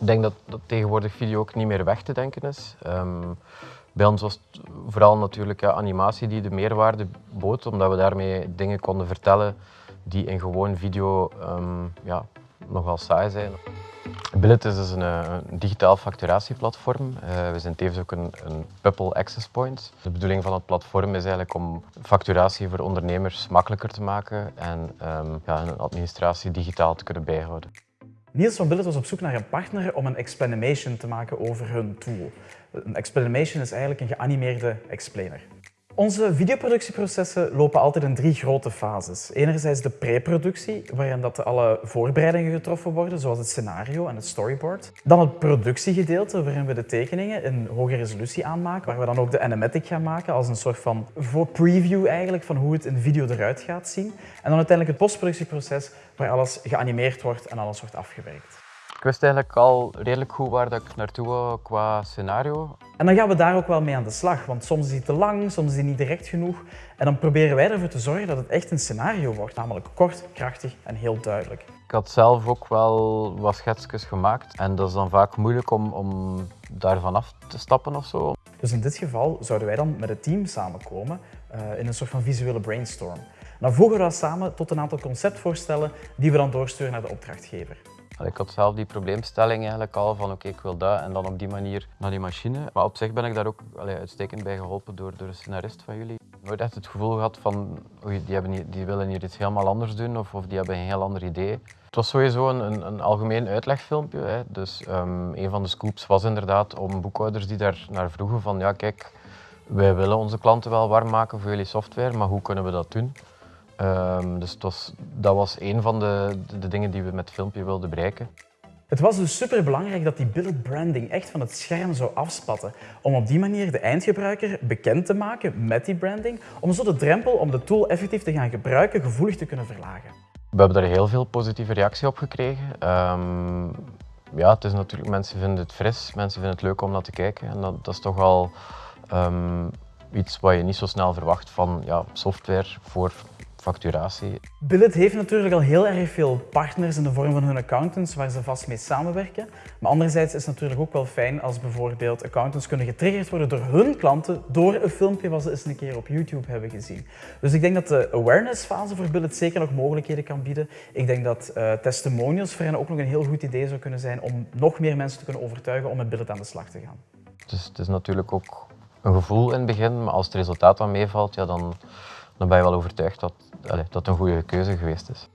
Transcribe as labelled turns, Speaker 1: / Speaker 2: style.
Speaker 1: Ik denk dat, dat tegenwoordig video ook niet meer weg te denken is. Ehm, bij ons was het vooral natuurlijk ja, animatie die de meerwaarde bood, omdat we daarmee dingen konden vertellen die in gewoon video um, ja, nogal saai zijn. Billet is dus een, een digitaal facturatieplatform. Uh, we zijn tevens ook een, een Access Point. De bedoeling van het platform is eigenlijk om facturatie voor ondernemers makkelijker te maken en um, ja, een administratie digitaal te kunnen bijhouden.
Speaker 2: Niels van Billet was op zoek naar een partner om een explanation te maken over hun tool. Een explanation is eigenlijk een geanimeerde explainer. Onze videoproductieprocessen lopen altijd in drie grote fases. Enerzijds de pre-productie, waarin dat alle voorbereidingen getroffen worden, zoals het scenario en het storyboard. Dan het productiegedeelte, waarin we de tekeningen in hoge resolutie aanmaken, waar we dan ook de animatic gaan maken als een soort van preview eigenlijk van hoe het in video eruit gaat zien. En dan uiteindelijk het postproductieproces, waar alles geanimeerd wordt en alles wordt afgewerkt.
Speaker 1: Ik wist eigenlijk al redelijk goed waar dat ik naartoe wou qua scenario.
Speaker 2: En dan gaan we daar ook wel mee aan de slag, want soms is hij te lang, soms is hij niet direct genoeg. En dan proberen wij ervoor te zorgen dat het echt een scenario wordt, namelijk kort, krachtig en heel duidelijk.
Speaker 1: Ik had zelf ook wel wat schetsjes gemaakt en dat is dan vaak moeilijk om, om daarvan af te stappen of zo.
Speaker 2: Dus in dit geval zouden wij dan met het team samenkomen uh, in een soort van visuele brainstorm. Dan voegen we dat samen tot een aantal conceptvoorstellen die we dan doorsturen naar de opdrachtgever.
Speaker 1: Ik had zelf die probleemstelling eigenlijk al van oké, ik wil dat en dan op die manier naar die machine. Maar op zich ben ik daar ook uitstekend bij geholpen door, door een scenarist van jullie. Nooit echt het gevoel gehad van die, hebben die willen hier iets helemaal anders doen of, of die hebben een heel ander idee. Het was sowieso een, een, een algemeen uitlegfilmpje. Hè. Dus um, een van de scoops was inderdaad om boekhouders die daar naar vroegen van ja kijk, wij willen onze klanten wel warm maken voor jullie software, maar hoe kunnen we dat doen? Um, dus was, dat was een van de, de dingen die we met het filmpje wilden bereiken.
Speaker 2: Het was dus super belangrijk dat die billet branding echt van het scherm zou afspatten. Om op die manier de eindgebruiker bekend te maken met die branding, om zo de drempel om de tool effectief te gaan gebruiken gevoelig te kunnen verlagen.
Speaker 1: We hebben daar heel veel positieve reactie op gekregen. Um, ja, het is natuurlijk, mensen vinden het fris, mensen vinden het leuk om naar te kijken. En dat, dat is toch wel um, iets wat je niet zo snel verwacht van ja, software voor facturatie.
Speaker 2: Billet heeft natuurlijk al heel erg veel partners in de vorm van hun accountants waar ze vast mee samenwerken. Maar anderzijds is het natuurlijk ook wel fijn als bijvoorbeeld accountants kunnen getriggerd worden door hun klanten door een filmpje wat ze eens een keer op YouTube hebben gezien. Dus ik denk dat de awareness fase voor Billet zeker nog mogelijkheden kan bieden. Ik denk dat uh, testimonials voor hen ook nog een heel goed idee zou kunnen zijn om nog meer mensen te kunnen overtuigen om met Billet aan de slag te gaan.
Speaker 1: Dus het is natuurlijk ook een gevoel in het begin, maar als het resultaat dan meevalt, ja, dan, dan ben je wel overtuigd dat, allez, dat een goede keuze geweest is.